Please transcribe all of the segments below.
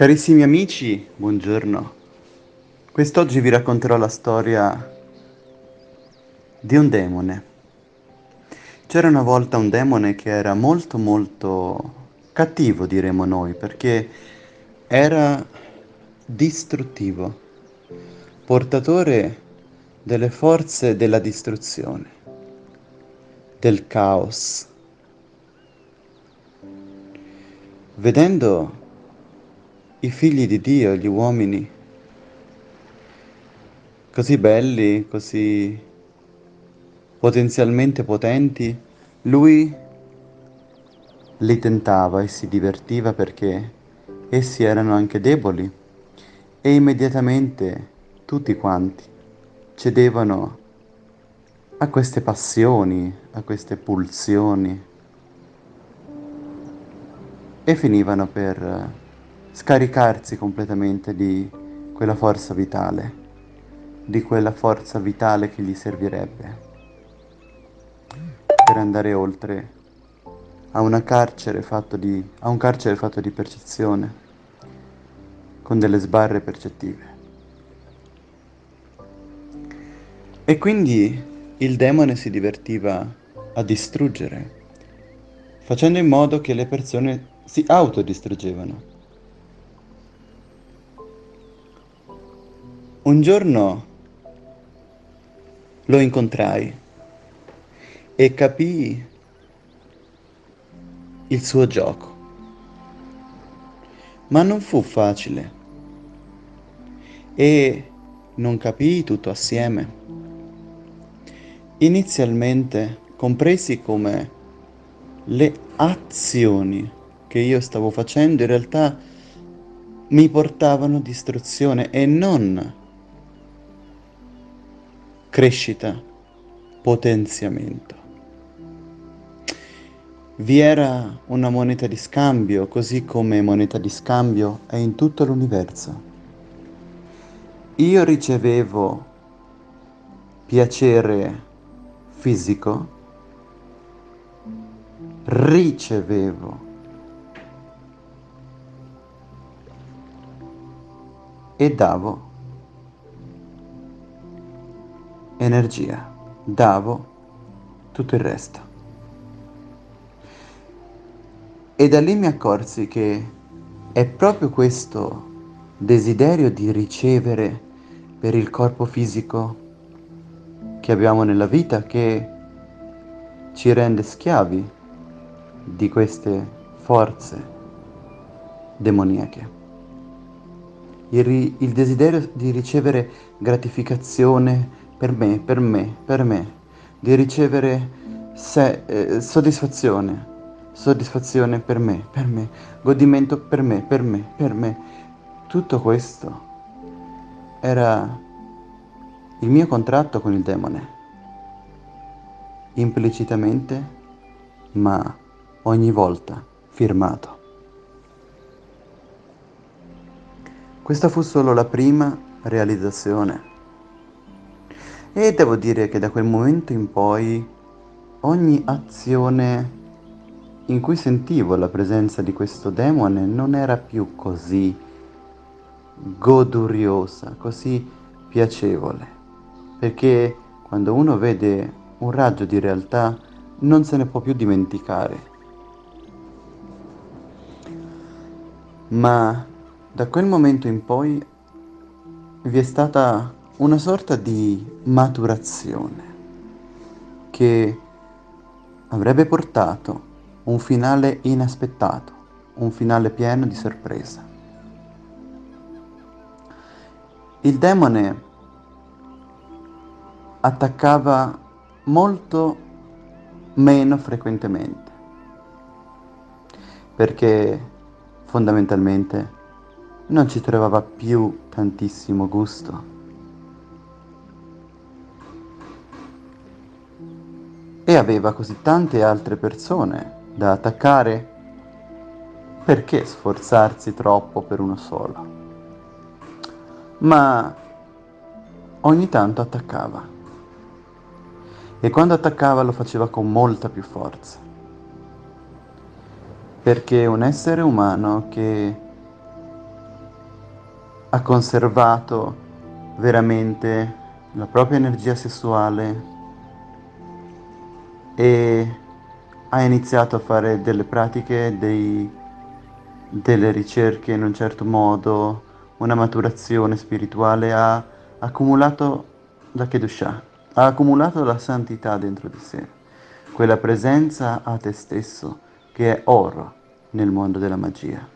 Carissimi amici, buongiorno. Quest'oggi vi racconterò la storia di un demone. C'era una volta un demone che era molto molto cattivo, diremo noi, perché era distruttivo, portatore delle forze della distruzione, del caos. Vedendo i figli di Dio, gli uomini, così belli, così potenzialmente potenti, lui li tentava e si divertiva perché essi erano anche deboli e immediatamente tutti quanti cedevano a queste passioni, a queste pulsioni e finivano per scaricarsi completamente di quella forza vitale, di quella forza vitale che gli servirebbe per andare oltre a, carcere di, a un carcere fatto di percezione, con delle sbarre percettive. E quindi il demone si divertiva a distruggere, facendo in modo che le persone si autodistruggevano. Un giorno lo incontrai e capii il suo gioco. Ma non fu facile e non capii tutto assieme. Inizialmente compresi come le azioni che io stavo facendo in realtà mi portavano distruzione e non crescita, potenziamento. Vi era una moneta di scambio, così come moneta di scambio è in tutto l'universo. Io ricevevo piacere fisico, ricevevo e davo energia, davo tutto il resto. E da lì mi accorsi che è proprio questo desiderio di ricevere per il corpo fisico che abbiamo nella vita che ci rende schiavi di queste forze demoniache. Il, il desiderio di ricevere gratificazione per me, per me, per me, di ricevere se, eh, soddisfazione, soddisfazione per me, per me, godimento per me, per me, per me. Tutto questo era il mio contratto con il demone, implicitamente, ma ogni volta firmato. Questa fu solo la prima realizzazione e devo dire che da quel momento in poi ogni azione in cui sentivo la presenza di questo demone non era più così goduriosa, così piacevole, perché quando uno vede un raggio di realtà non se ne può più dimenticare. Ma da quel momento in poi vi è stata una sorta di maturazione che avrebbe portato un finale inaspettato, un finale pieno di sorpresa. Il demone attaccava molto meno frequentemente, perché fondamentalmente non ci trovava più tantissimo gusto e aveva così tante altre persone da attaccare, perché sforzarsi troppo per uno solo? Ma ogni tanto attaccava. E quando attaccava lo faceva con molta più forza. Perché un essere umano che ha conservato veramente la propria energia sessuale e ha iniziato a fare delle pratiche, dei, delle ricerche in un certo modo, una maturazione spirituale, ha accumulato la Kedusha, ha accumulato la santità dentro di sé, quella presenza a te stesso che è oro nel mondo della magia.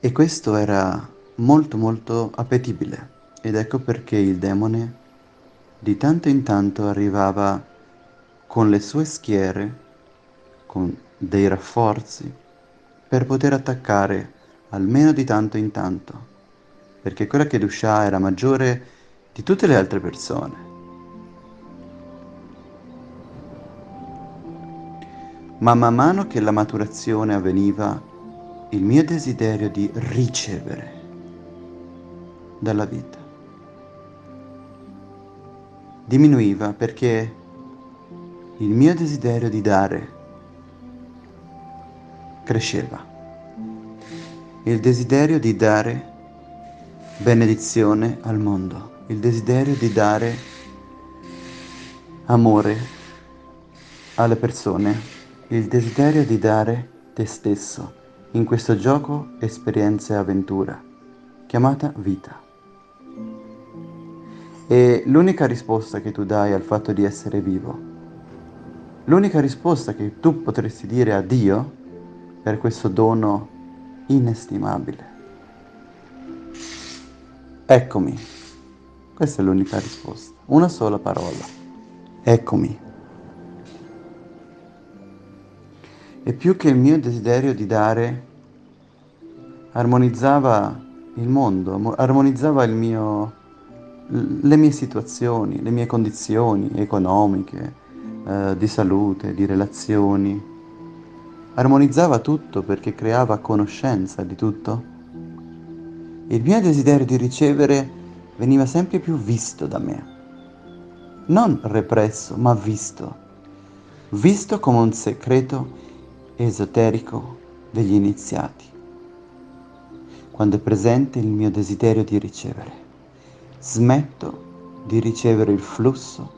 E questo era molto molto appetibile ed ecco perché il demone di tanto in tanto arrivava con le sue schiere, con dei rafforzi, per poter attaccare almeno di tanto in tanto, perché quella che Dusha era maggiore di tutte le altre persone. Ma man mano che la maturazione avveniva, il mio desiderio di ricevere dalla vita diminuiva perché il mio desiderio di dare cresceva. Il desiderio di dare benedizione al mondo, il desiderio di dare amore alle persone, il desiderio di dare te stesso in questo gioco esperienza e avventura chiamata vita. E l'unica risposta che tu dai al fatto di essere vivo, l'unica risposta che tu potresti dire a Dio per questo dono inestimabile. Eccomi. Questa è l'unica risposta. Una sola parola. Eccomi. E più che il mio desiderio di dare armonizzava il mondo, armonizzava il mio le mie situazioni, le mie condizioni economiche, eh, di salute, di relazioni. Armonizzava tutto perché creava conoscenza di tutto. Il mio desiderio di ricevere veniva sempre più visto da me. Non represso, ma visto. Visto come un segreto esoterico degli iniziati. Quando è presente il mio desiderio di ricevere smetto di ricevere il flusso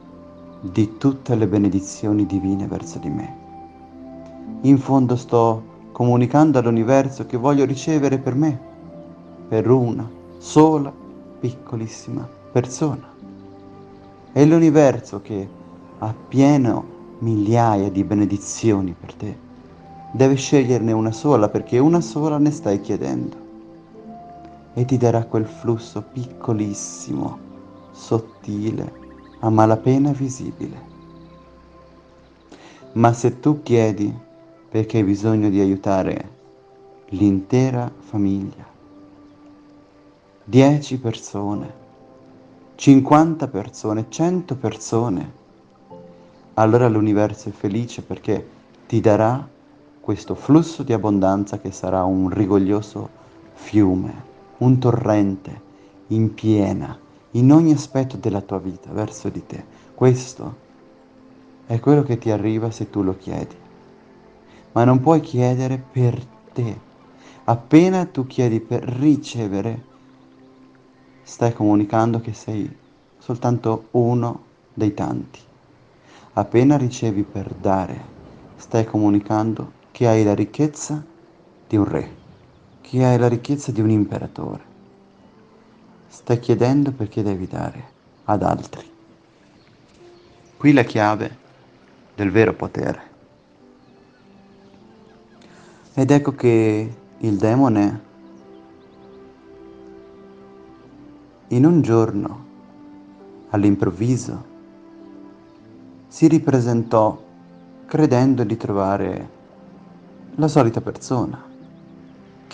di tutte le benedizioni divine verso di me. In fondo sto comunicando all'universo che voglio ricevere per me, per una sola piccolissima persona. È l'universo che ha pieno migliaia di benedizioni per te. Deve sceglierne una sola perché una sola ne stai chiedendo e ti darà quel flusso piccolissimo, sottile, a malapena visibile. Ma se tu chiedi perché hai bisogno di aiutare l'intera famiglia, 10 persone, 50 persone, 100 persone, allora l'universo è felice perché ti darà questo flusso di abbondanza che sarà un rigoglioso fiume un torrente in piena in ogni aspetto della tua vita verso di te. Questo è quello che ti arriva se tu lo chiedi. Ma non puoi chiedere per te. Appena tu chiedi per ricevere, stai comunicando che sei soltanto uno dei tanti. Appena ricevi per dare, stai comunicando che hai la ricchezza di un re che hai la ricchezza di un imperatore. Stai chiedendo perché devi dare ad altri. Qui la chiave del vero potere. Ed ecco che il demone in un giorno, all'improvviso, si ripresentò credendo di trovare la solita persona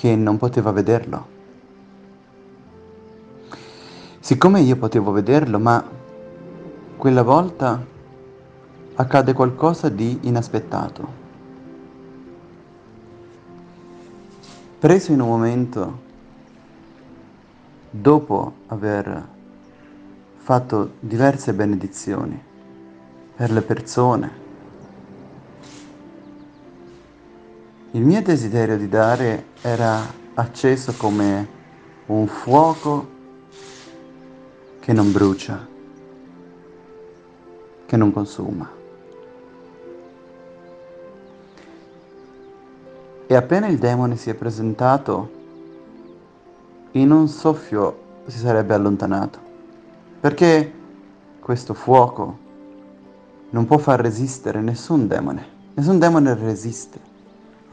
che non poteva vederlo. Siccome io potevo vederlo, ma quella volta accade qualcosa di inaspettato. Preso in un momento, dopo aver fatto diverse benedizioni per le persone, Il mio desiderio di dare era acceso come un fuoco che non brucia, che non consuma. E appena il demone si è presentato, in un soffio si sarebbe allontanato, perché questo fuoco non può far resistere nessun demone, nessun demone resiste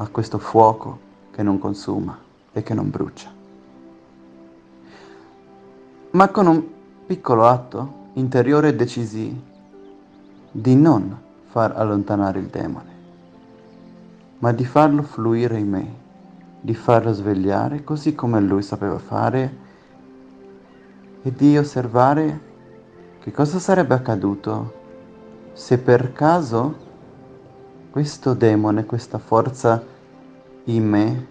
a questo fuoco che non consuma e che non brucia. Ma con un piccolo atto interiore decisi di non far allontanare il demone, ma di farlo fluire in me, di farlo svegliare così come lui sapeva fare e di osservare che cosa sarebbe accaduto se per caso questo demone, questa forza in me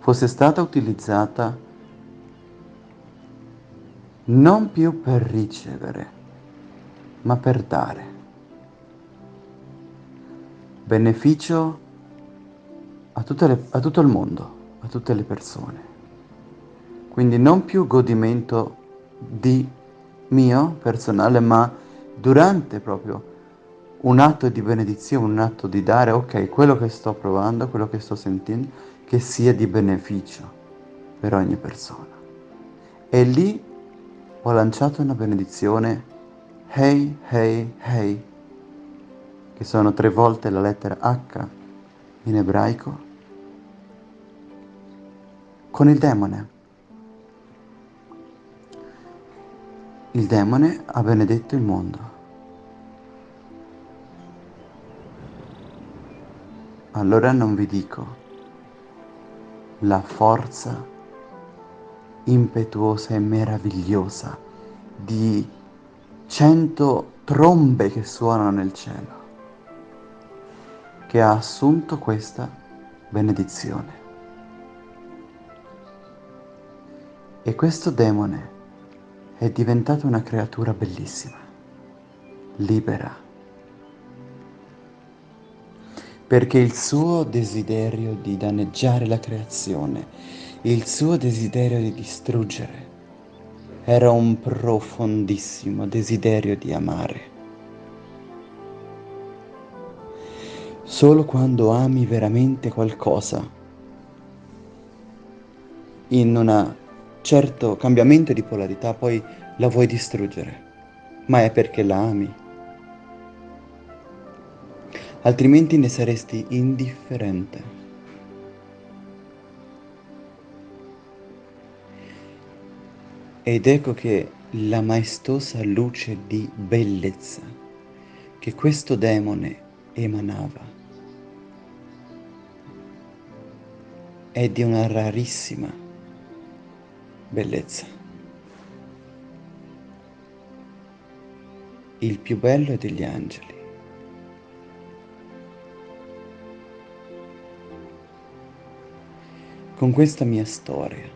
fosse stata utilizzata non più per ricevere, ma per dare. Beneficio a, le, a, tutto il mondo, a tutte le persone. Quindi non più godimento di mio personale, ma durante proprio un atto di benedizione, un atto di dare, ok, quello che sto provando, quello che sto sentendo, che sia di beneficio per ogni persona. E lì ho lanciato una benedizione Hey, hey, hey, che sono tre volte la lettera H in ebraico, con il demone. Il demone ha benedetto il mondo. Allora non vi dico la forza impetuosa e meravigliosa di cento trombe che suonano nel cielo, che ha assunto questa benedizione. E questo demone è diventato una creatura bellissima, libera, perché il suo desiderio di danneggiare la creazione, il suo desiderio di distruggere, era un profondissimo desiderio di amare. Solo quando ami veramente qualcosa, in un certo cambiamento di polarità, poi la vuoi distruggere, ma è perché la ami. Altrimenti ne saresti indifferente. Ed ecco che la maestosa luce di bellezza che questo demone emanava è di una rarissima bellezza. Il più bello degli angeli. Con questa mia storia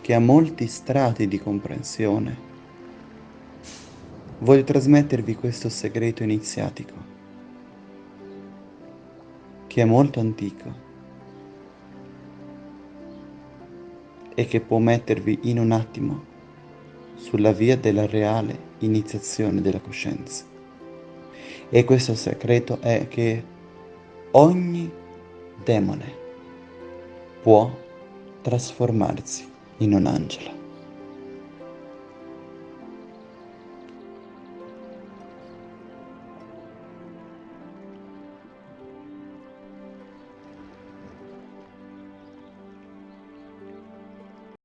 che ha molti strati di comprensione, voglio trasmettervi questo segreto iniziatico, che è molto antico e che può mettervi in un attimo sulla via della reale iniziazione della coscienza. E questo segreto è che ogni demone può trasformarsi in un angelo.